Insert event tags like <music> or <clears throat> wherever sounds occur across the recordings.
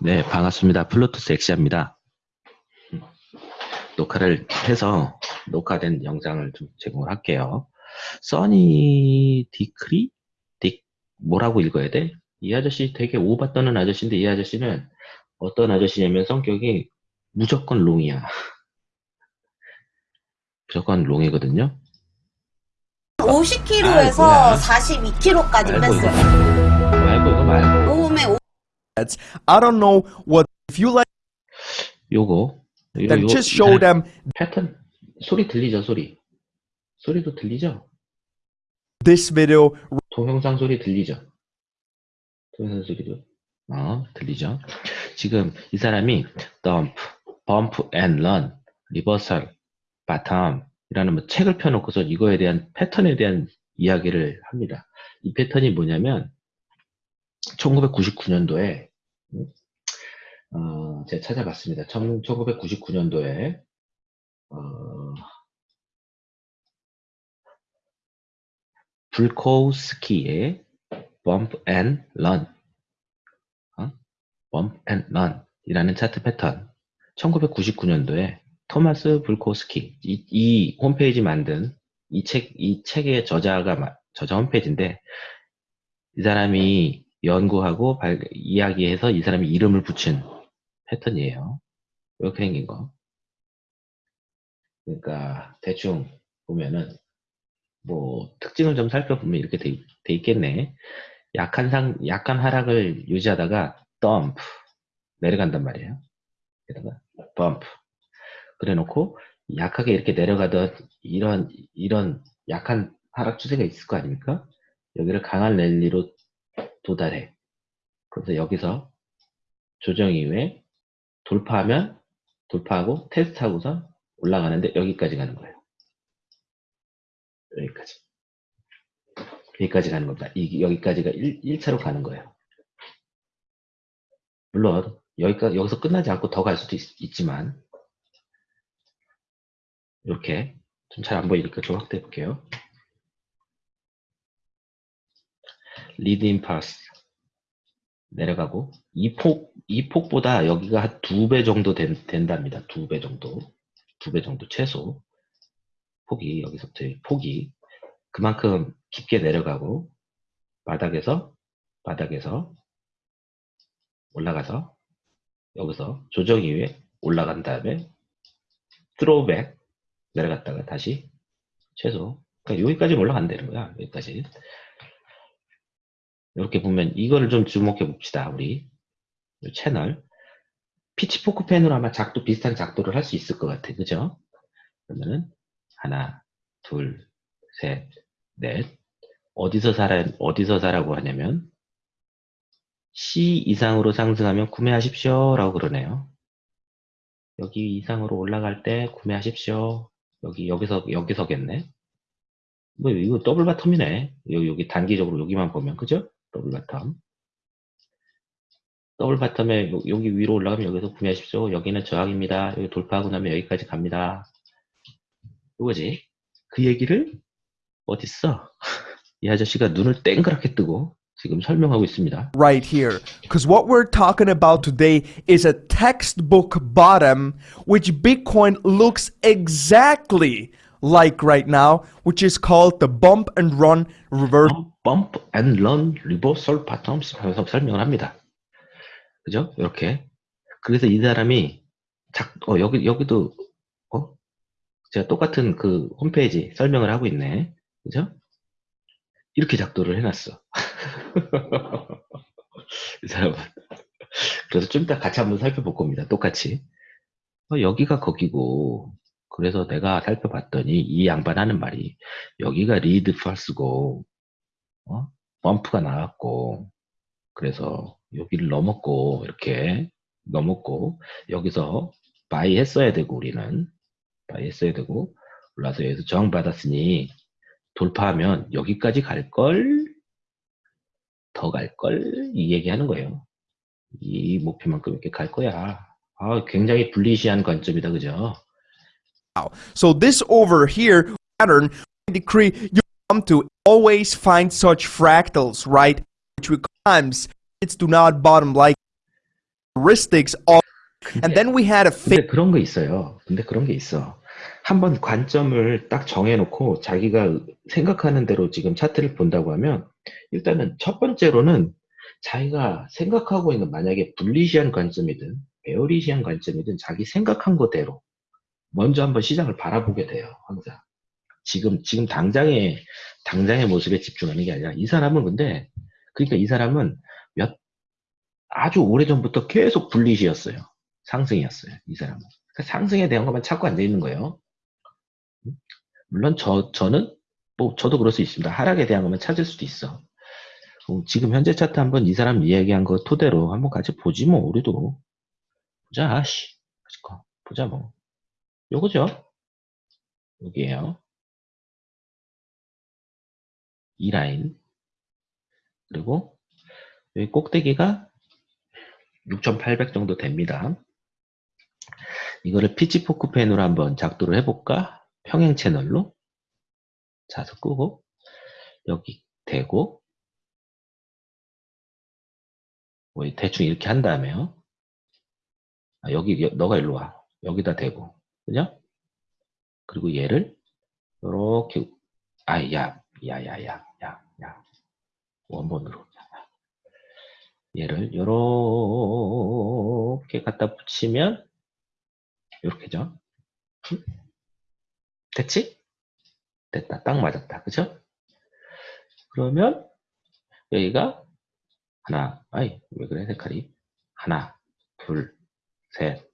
네, 반갑습니다. 플루토스 엑시아입니다. 녹화를 해서 녹화된 영상을 좀 제공을 할게요. Sunny Decree? 디, 뭐라고 읽어야 돼? 이 아저씨 되게 오바 떠는 아저씨인데 이 아저씨는 어떤 아저씨냐면 성격이 무조건 long이야. <laughs> 무조건 long이거든요. 50kg에서 아, 뭐야. 42kg까지 말고 이거 뺐어요. 몸에 I don't know what if you like 요거 요, then 요- just show them 패턴 소리 들리죠 소리 소리도 들리죠 this video 동영상 소리 들리죠? 동영상 소리도 어, 들리죠? 지금 이 사람이 dump, bump and run, reversal, bottom 이라는 뭐 책을 펴놓고서 이거에 대한 패턴에 대한 이야기를 합니다. 이 패턴이 뭐냐면 1999년도에 어, 제가 찾아봤습니다. 1999년도에 어, 불코스키의 Bump and Run, 어? Bump and Run 이라는 차트 패턴 1999년도에 토마스 불코스키 이, 이 홈페이지 만든 이 책, 이 책의 저자가 마- 저자 홈페이지인데 이 사람이 연구하고 발- 이야기해서 이 사람이 이름을 붙인 패턴이에요. 이렇게 생긴 거. 그러니까 대충 보면은 뭐 특징을 좀 살펴보면 이렇게 돼, 있- 돼 있겠네. 약한 상 약한 하락을 유지하다가 dump 내려간단 말이에요. 게다가 bump 그래놓고 약하게 이렇게 내려가던 이런 이런 약한 하락 추세가 있을 거 아닙니까? 여기를 강한 랠리로 도달해. 그래서 여기서 조정 이후에 돌파하면 돌파하고 테스트하고서 올라가는데 여기까지 가는 거예요. 여기까지. 여기까지 가는 겁니다. 이, 여기까지가 1, 1차로 가는 거예요. 물론 여기까지 여기서 끝나지 않고 더 갈 수도 있, 지만 이렇게 좀 잘 안 보이니까 좀 확대해 볼게요. 리드 임파스 내려가고 이 폭, 이 폭보다 여기가 한 두 배 정도 된, 된답니다. 두 배 정도. 두 배 정도 최소. 폭이, 여기서부터 이 폭이 그만큼 깊게 내려가고 바닥에서, 바닥에서 올라가서 여기서 조정 이후에 올라간 다음에 트로백 내려갔다가 다시 최소 그러니까 여기까지 올라간다는 거야 여기까지 이렇게 보면 이거를 좀 주목해 봅시다 우리. 이 채널. 피치포크 펜으로 아마 작도 비슷한 작도를 할 수 있을 것 같아. 그죠? 그러면은 하나 둘 셋 넷. 어디서 사라 어디서 사라고 하냐면 C 이상으로 상승하면 구매하십시오 라고 그러네요. 여기 이상으로 올라갈 때 구매하십시오. 여기 여기서 여기서겠네. 뭐 이거 double bottom이네. 여기, 여기 단기적으로 여기만 보면. 그죠 double bottom. double bottom에 요- 여기 위로 올라가면 여기서 구매하십시오. 여기는 저항입니다. 여기 돌파하고 나면 여기까지 갑니다. 이거지. 그 얘기를 어딨어? <laughs> 이 아저씨가 눈을 땡그랗게 뜨고 지금 설명하고 있습니다. Right here. Because what we're talking about today is a textbook bottom which bitcoin looks exactly like right now which is called the bump and run reverse 범프 앤런 리버설 바텀스 하면서 설명을 합니다. 그죠? 이렇게. 그래서 이 사람이 작, 어, 여기, 여기도, 어? 제가 똑같은 그 홈페이지 설명을 하고 있네. 그죠? 이렇게 작도를 해놨어. <laughs> 이 사람은. 그래서 좀 이따 같이 한번 살펴볼 겁니다. 똑같이. 어, 여기가 거기고, 그래서 내가 살펴봤더니 이 양반 하는 말이 여기가 리드 false고, 어? 범프가 나왔고, 그래서 여기를 넘었고, 이렇게 넘었고, 여기서 buy 했어야 되고, 우리는. buy 했어야 되고, 올라서 여기서 저항받았으니, 돌파하면 여기까지 갈 걸, 더 갈 걸, 이 얘기하는 거예요. 이 목표만큼 이렇게 갈 거야. 아, 굉장히 bullish한 관점이다, 그죠? So this over here pattern decree you come to always find such fractals right which becomes it's do not bottom like characteristics of and then we had a 근데 그런 거 있어요. 근데 그런 게 있어. 한번 관점을 딱 정해놓고 자기가 생각하는 대로 지금 차트를 본다고 하면 일단은 첫 번째로는 자기가 생각하고 있는 만약에 불리시한 관점이든 베어리시한 관점이든 자기 생각한 거대로 먼저 한번 시장을 바라보게 돼요. 항상. 지금 지금 당장의 당장의 모습에 집중하는 게 아니라 이 사람은 근데 그러니까 이 사람은 몇 아주 오래 전부터 계속 불리시였어요. 상승이었어요. 이 사람은. 그러니까 상승에 대한 것만 찾고 앉아 있는 거예요. 물론 저 저는 뭐 저도 그럴 수 있습니다. 하락에 대한 것만 찾을 수도 있어. 어, 지금 현재 차트 한번 이 사람 이야기한 거 토대로 한번 같이 보지 뭐 우리도 보자. 씨. 보자 뭐. 요거죠. 여기에요. 이 라인. 그리고 여기 꼭대기가 6,800 정도 됩니다. 이거를 피치포크 펜으로 한번 작도를 해볼까? 평행 채널로. 자서 끄고, 여기 대고, 뭐 대충 이렇게 한 다음에요. 아, 여기, 여- 너가 일로 와. 여기다 대고. 그죠? 그리고 얘를, 요렇게, 아, 야, 야, 야, 야, 야, 야. 원본으로. 얘를 요렇게 갖다 붙이면 요렇게죠. 음? 됐지? 됐다. 딱 맞았다. 그죠? 그러면 여기가 하나, 아이 왜 그래 색깔이 하나, 둘, 셋,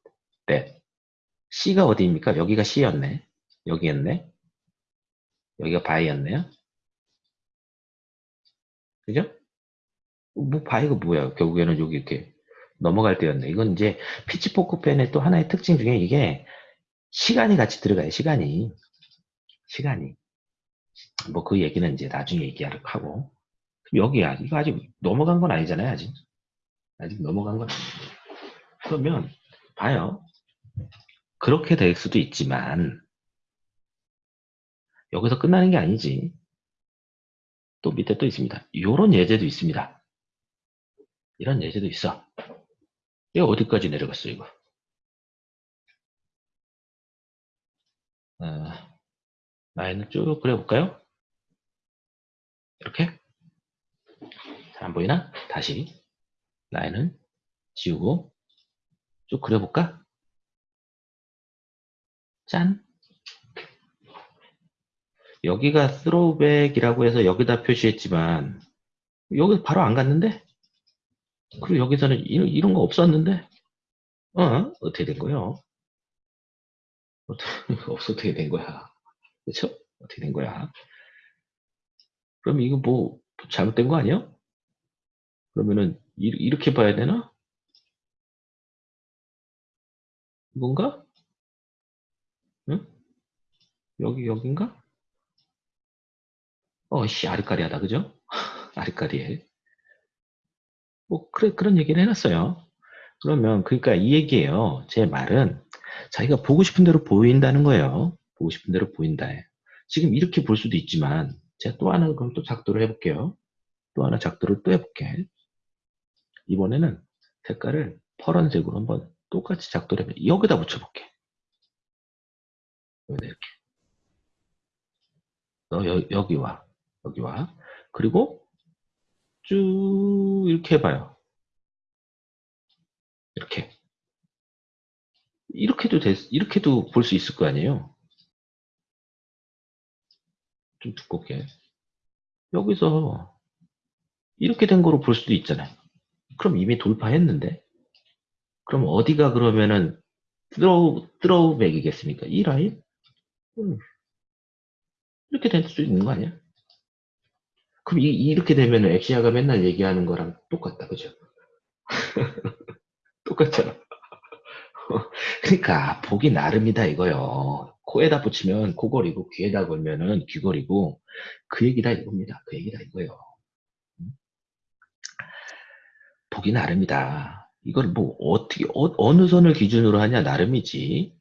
넷. C가 어디입니까? 여기가 C였네. 여기였네. 여기가 buy였네요. 그죠? 뭐 buy가 뭐야? 결국에는 여기 이렇게 넘어갈 때였네. 이건 이제 pitchfork fan의 또 하나의 특징 중에 이게 시간이 같이 들어가요. 시간이. 시간이. 뭐 그 얘기는 이제 나중에 얘기하도록 하고. 그럼 여기야. 이거 아직 넘어간 건 아니잖아요. 아직. 아직 넘어간 건 아니에요. 그러면 봐요. 그렇게 될 수도 있지만 여기서 끝나는 게 아니지. 또 밑에 또 있습니다. 이런 예제도 있습니다. 이런 예제도 있어. 이거 어디까지 내려갔어, 이거? 어, 라인을 쭉 그려볼까요? 이렇게? 잘 안 보이나? 다시. 라인을 지우고 쭉 그려볼까? 짠! 여기가 throwback이라고 해서 여기다 표시했지만 여기 바로 안 갔는데? 그리고 여기서는 이런, 이런 거 없었는데? 어? 어떻게 된 거요? 어떻게, <laughs> 된 거야? 그쵸? 어떻게 된 거야? 그럼 이거 뭐 잘못된 거 아니야? 그러면은 이, 이렇게 봐야 되나? 이건가? 응? 여기 여긴가? 어씨 아리까리하다 그죠? <laughs> 아리까리해. 뭐 그래 그런 얘기를 해놨어요. 그러면 그러니까 이 얘기예요. 제 말은 자기가 보고 싶은 대로 보인다는 거예요. 보고 싶은 대로 보인다. 지금 이렇게 볼 수도 있지만 제가 또 하나 그럼 또 작도를 해볼게요. 또 하나 작도를 또 해볼게. 이번에는 색깔을 파란색으로 한번 똑같이 작도를 해볼게. 여기다 붙여볼게. 여기다 이렇게. 너 여, 여기 와. 여기 와. 그리고 쭉 이렇게 해봐요. 이렇게. 이렇게도 됐, 이렇게도 볼 수 있을 거 아니에요? 좀 두껍게. 여기서 이렇게 된 거로 볼 수도 있잖아요. 그럼 이미 돌파했는데? 그럼 어디가 그러면은 드로우, 드로우백이겠습니까? 이 라인? 음. 이렇게 될 수 있는 거 아니야? 그럼 이, 이렇게 되면은 엑시아가 맨날 얘기하는 거랑 똑같다, 그죠? <laughs> 똑같잖아. <laughs> 그러니까 보기 나름이다 이거요. 코에다 붙이면 코걸이고 귀에다 걸면은 귀걸이고 그 얘기다 이겁니다. 그 얘기다 이거요. 음? 보기 나름이다. 이걸 뭐 어떻게 어, 느 선을 기준으로 하냐 나름이지.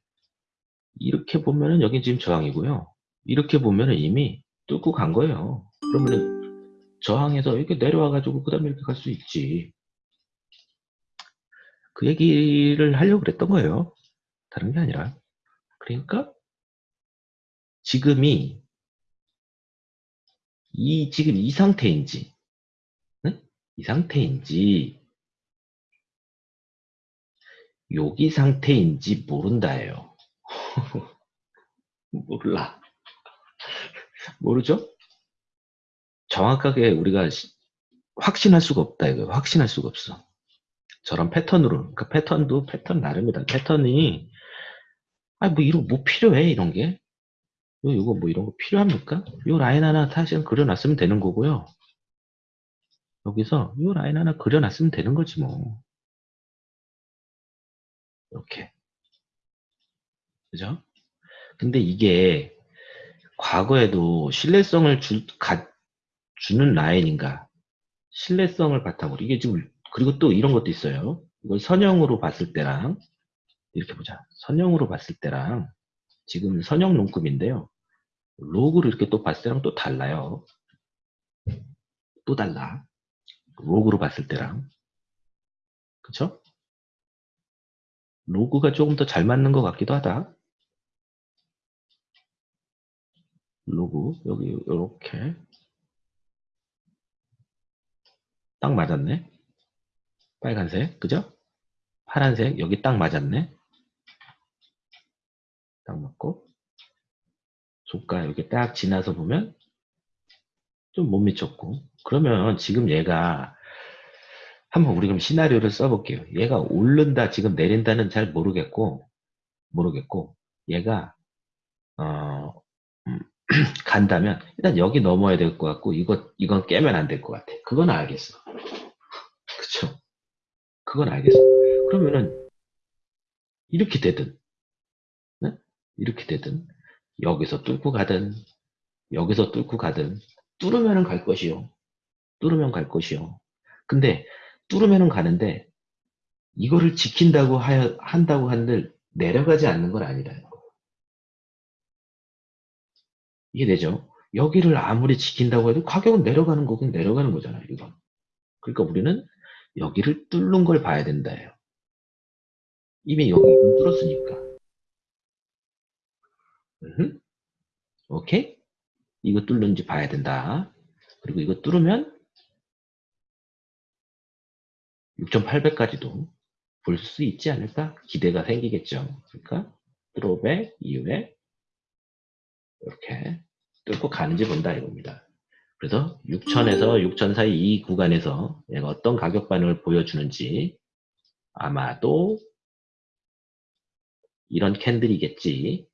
이렇게 보면은 여기 지금 저항이고요. 이렇게 보면은 이미 뚫고 간 거예요. 그러면은 저항에서 이렇게 내려와 가지고 그 다음에 이렇게 갈 수 있지. 그 얘기를 하려고 그랬던 거예요. 다른 게 아니라. 그러니까 지금이 이 지금 이 상태인지 응? 이 상태인지 여기 상태인지 모른다예요. <laughs> 몰라. 모르죠? 정확하게 우리가 시- 확신할 수가 없다 이거 확신할 수가 없어. 저런 패턴으로 그 패턴도 패턴 나름이다. 패턴이 아뭐 이런 뭐 필요해 이런 게 요, 요거 뭐 이런 거 필요합니까? 요 라인 하나 사실은 그려놨으면 되는 거고요. 여기서 요 라인 하나 그려놨으면 되는 거지 뭐. 이렇게. 그죠? 근데 이게 과거에도 신뢰성을 주, 가, 주는 라인인가? 신뢰성을 바탕으로. 이게 지금, 그리고 또 이런 것도 있어요. 이걸 선형으로 봤을 때랑, 이렇게 보자. 선형으로 봤을 때랑, 지금 선형 롱급인데요. 로그를 이렇게 또 봤을 때랑 또 달라요. 또 달라. 로그로 봤을 때랑. 그쵸? 로그가 조금 더 잘 맞는 것 같기도 하다. 로그, 여기, 요렇게. 딱 맞았네. 빨간색, 그죠? 파란색, 여기 딱 맞았네. 딱 맞고. 조가 여기 딱 지나서 보면 좀 못 미쳤고. 그러면 지금 얘가 한번 우리 그럼 시나리오를 써볼게요. 얘가 오른다, 지금 내린다는 잘 모르겠고, 모르겠고, 얘가, 어, 음, <clears throat> 간다면, 일단 여기 넘어야 될 것 같고, 이거, 이건 깨면 안 될 것 같아. 그건 알겠어. 그쵸? 그건 알겠어. 그러면은, 이렇게 되든, 네? 이렇게 되든, 여기서 뚫고 가든, 여기서 뚫고 가든, 뚫으면은 갈 것이요. 뚫으면 갈 것이요. 근데, 뚫으면은 가는데, 이거를 지킨다고 하여, 한다고 한들, 내려가지 않는 건 아니다. 이해되죠? 여기를 아무리 지킨다고 해도 가격은 내려가는 거긴 내려가는 거잖아요, 이건. 그러니까 우리는 여기를 뚫는 걸 봐야 된다예요. 이미 여기 뚫었으니까. 음흠. 오케이? 이거 뚫는지 봐야 된다. 그리고 이거 뚫으면 6,800까지도 볼 수 있지 않을까? 기대가 생기겠죠. 그러니까 드롭의 이후에 이렇게 뚫고 가는지 본다 이겁니다. 그래서 6,000에서 6,000 사이 이 구간에서 얘가 어떤 가격 반응을 보여주는지 아마도 이런 캔들이겠지.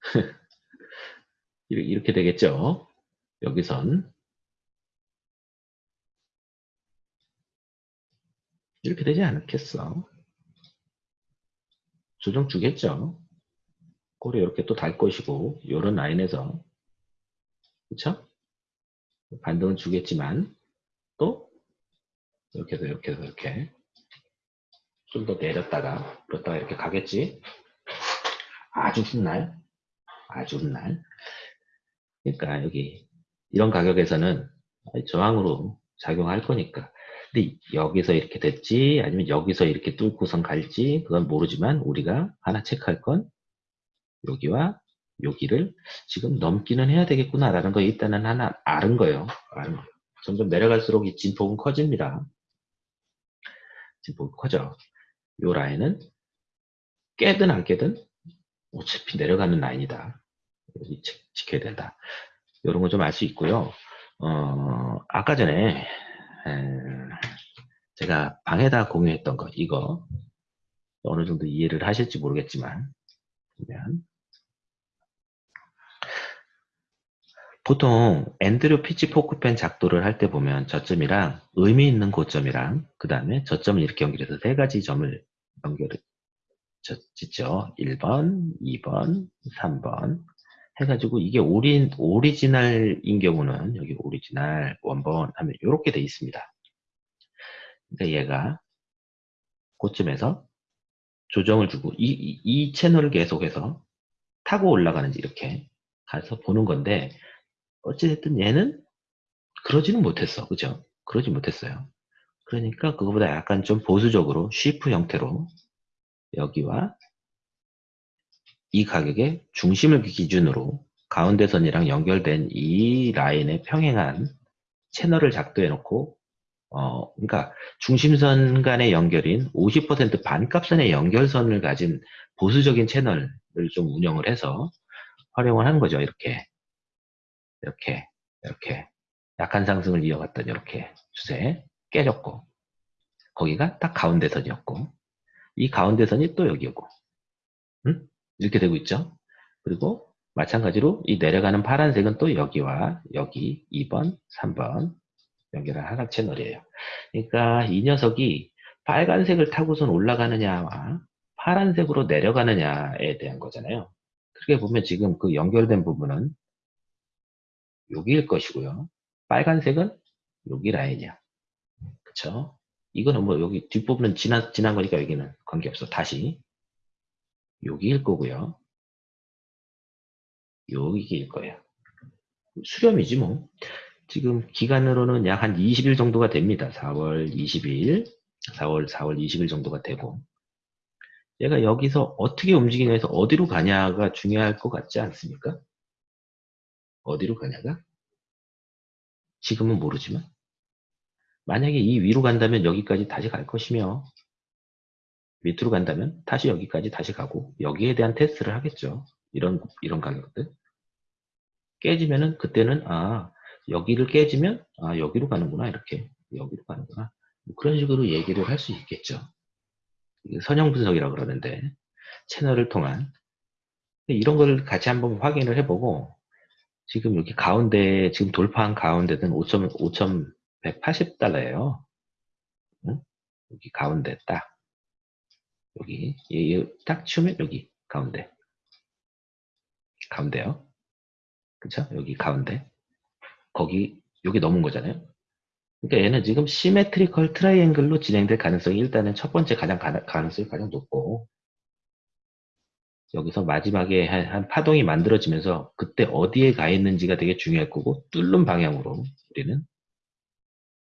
<laughs> 이렇게 이렇게 되겠죠. 여기선 이렇게 되지 않겠어. 조정 주겠죠. 꼬리 이렇게 또 달 것이고 이런 라인에서 그쵸? 반등은 주겠지만 또 이렇게 해서 이렇게 해서 이렇게 좀 더 내렸다가 그렇다가 이렇게 가겠지. 아주 훗날 아주 훗날 그러니까 여기 이런 가격에서는 저항으로 작용할 거니까 근데 여기서 이렇게 됐지? 아니면 여기서 이렇게 뚫고선 갈지? 그건 모르지만 우리가 하나 체크할 건 여기와 여기를 지금 넘기는 해야 되겠구나 라는 거 일단은 하나 아는 거예요. 아는 거. 점점 내려갈수록 이 진폭은 커집니다. 진폭이 커져. 요 라인은 깨든 안 깨든 어차피 내려가는 라인이다. 여기 지, 지켜야 된다. 이런 거 좀 알 수 있고요. 어, 아까 전에 에, 제가 방에다 공유했던 거 이거 어느 정도 이해를 하실지 모르겠지만 보면. 보통 앤드류 피치 포크펜 작도를 할 때 보면 저점이랑 의미 있는 고점이랑 그 다음에 저점을 이렇게 연결해서 세 가지 점을 연결을 짓죠. 1번 2번 3번 해가지고 이게 오리, 오리지널인 경우는 여기 오리지널 원본 하면 이렇게 돼 있습니다. 그러니까 얘가 고점에서 조정을 주고 이, 이, 이 채널을 계속해서 타고 올라가는지 이렇게 가서 보는 건데 어찌됐든 얘는 그러지는 못했어. 그죠? 그러지 못했어요. 그러니까 그거보다 약간 좀 보수적으로 Schiff 형태로 여기와 이 가격의 중심을 기준으로 가운데선이랑 연결된 이 라인에 평행한 채널을 작도해 놓고 어 그러니까 중심선 간의 연결인 50% 반값선의 연결선을 가진 보수적인 채널을 좀 운영을 해서 활용을 하는 거죠. 이렇게 이렇게 이렇게 약한 상승을 이어갔던 이렇게 추세 깨졌고 거기가 딱 가운데선이었고 이 가운데선이 또 여기고 음? 이렇게 되고 있죠. 그리고 마찬가지로 이 내려가는 파란색은 또 여기와 여기 2번, 3번 연결한 하락 채널이에요. 그러니까 이 녀석이 빨간색을 타고선 올라가느냐와 파란색으로 내려가느냐에 대한 거잖아요. 그렇게 보면 지금 그 연결된 부분은 여기일 것이고요. 빨간색은 여기 라인이야. 그쵸? 이거는 뭐 여기 뒷부분은 지난, 지난 거니까 여기는 관계없어. 다시. 여기일 거고요. 여기일 거예요. 수렴이지 뭐. 지금 기간으로는 약 한 20일 정도가 됩니다. 4월 20일, 4월, 4월 20일 정도가 되고. 얘가 여기서 어떻게 움직이냐에서 어디로 가냐가 중요할 것 같지 않습니까? 어디로 가냐가? 지금은 모르지만. 만약에 이 위로 간다면 여기까지 다시 갈 것이며, 밑으로 간다면 다시 여기까지 다시 가고, 여기에 대한 테스트를 하겠죠. 이런, 이런 가격들. 깨지면은 그때는, 아, 여기를 깨지면, 아, 여기로 가는구나. 이렇게. 여기로 가는구나. 뭐 그런 식으로 얘기를 할 수 있겠죠. 선형 분석이라고 그러는데, 채널을 통한. 이런 걸 같이 한번 확인을 해보고, 지금 여기 가운데, 지금 돌파한 가운데는 5점, 5,180달러예요. 응? 여기 가운데 딱. 여기, 얘, 얘, 딱 치우면 여기, 가운데. 가운데요. 그쵸? 여기 가운데. 거기, 여기 넘은 거잖아요. 그러니까 얘는 지금 symmetrical triangle로 진행될 가능성이 일단은 첫 번째 가장 가, 가능성이 가장 높고, 여기서 마지막에 한, 한 파동이 만들어지면서 그때 어디에 가 있는지가 되게 중요할 거고 뚫는 방향으로 우리는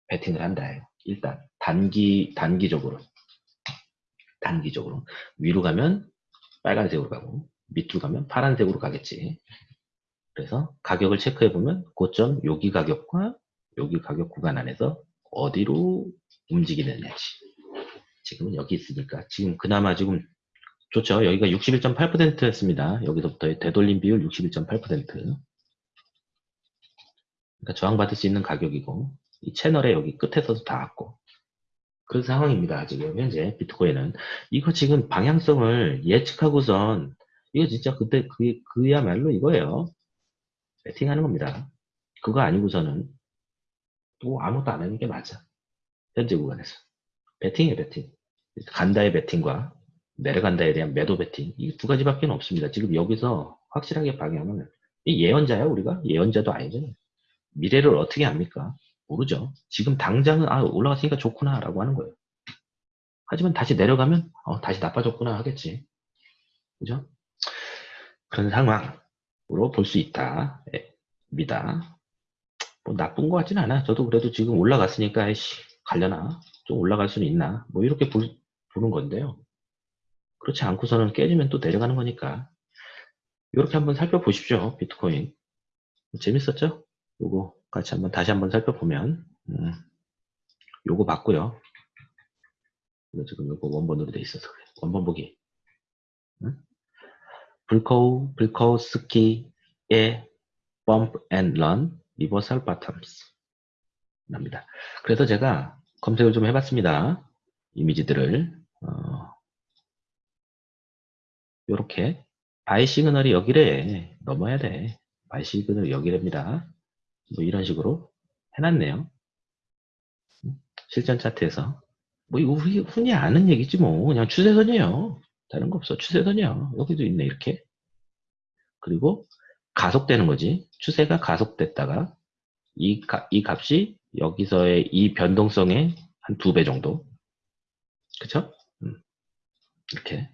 배팅을 한다. 일단 단기 단기적으로 단기적으로 위로 가면 빨간색으로 가고 밑으로 가면 파란색으로 가겠지. 그래서 가격을 체크해 보면 고점 여기 가격과 여기 가격 구간 안에서 어디로 움직이느냐지. 지금은 여기 있으니까 지금 그나마 지금 좋죠. 여기가 61.8%였습니다. 여기서부터의 되돌림 비율 61.8%. 그러니까 저항받을 수 있는 가격이고 이 채널의 여기 끝에서도 닿았고 그런 상황입니다. 지금 현재 비트코인은 이거 지금 방향성을 예측하고선 이거 진짜 그때 그, 그야말로 이거예요. 배팅하는 겁니다. 그거 아니고서는 또 아무것도 안 하는 게 맞아. 현재 구간에서. 배팅이에요, 배팅. 간다의 배팅과 내려간다에 대한 매도 배팅 이 두 가지밖에 없습니다. 지금 여기서 확실하게 방향은 이 예언자야 우리가 예언자도 아니죠. 미래를 어떻게 합니까? 모르죠. 지금 당장은 아 올라갔으니까 좋구나 라고 하는 거예요. 하지만 다시 내려가면 어, 다시 나빠졌구나 하겠지. 그죠? 그런 상황으로 볼 수 있다. 입니다. 뭐 나쁜 것 같진 않아. 저도 그래도 지금 올라갔으니까 씨 갈려나 좀 올라갈 수는 있나 뭐 이렇게 볼, 보는 건데요. 그렇지 않고서는 깨지면 또 내려가는 거니까 이렇게 한번 살펴보십시오 비트코인 재밌었죠? 요거 같이 한번 다시 한번 살펴보면 음, 요거 이거 지금 요거 원본으로 돼 있어서 그래. 원본 보기. 음? Bulkow Bulkowski의 Bump and Run Reversal Bottoms 랍니다. 그래서 제가 검색을 좀 해봤습니다. 이미지들을. 어, 요렇게 buy signal이 여기래. 넘어야 돼. buy signal이 여기랍니다 뭐 이런 식으로 해놨네요. 실전 차트에서. 뭐 이거 흔히, 흔히 아는 얘기지 뭐. 그냥 추세선이에요. 다른 거 없어. 추세선이야. 여기도 있네 이렇게. 그리고 가속되는 거지. 추세가 가속됐다가 이, 가, 이 값이 여기서의 이 변동성의 한 두 배 정도. 그쵸? 음, 이렇게.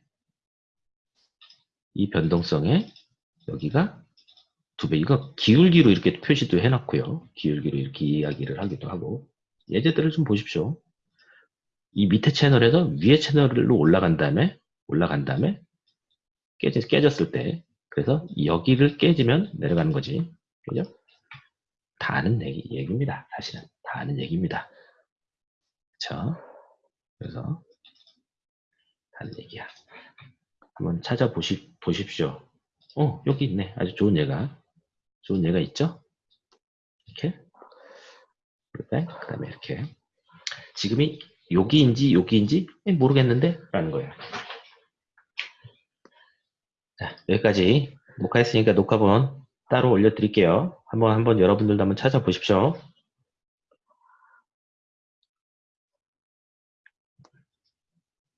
이 변동성에 여기가 두 배, 이거 기울기로 이렇게 표시도 해놨고요. 기울기로 이렇게 이야기를 하기도 하고. 예제들을 좀 보십시오. 이 밑에 채널에서 위에 채널로 올라간 다음에 올라간 다음에 깨졌, 깨졌을 때. 그래서 여기를 깨지면 내려가는 거지. 그죠? 다 아는 얘기, 얘기입니다. 사실은 다 아는 얘기입니다. 그쵸? 그래서 다 아는 얘기야. 한번 찾아보시, 보십시오. 어 여기 있네. 아주 좋은 예가 좋은 예가 있죠? 이렇게. 그 다음에 이렇게. 지금이 여기인지 여기인지 모르겠는데 라는 거예요. 자 여기까지 녹화했으니까 녹화본 따로 올려드릴게요. 한번 한번 여러분들도 한번 찾아보십시오.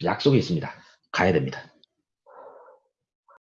약속이 있습니다. 가야 됩니다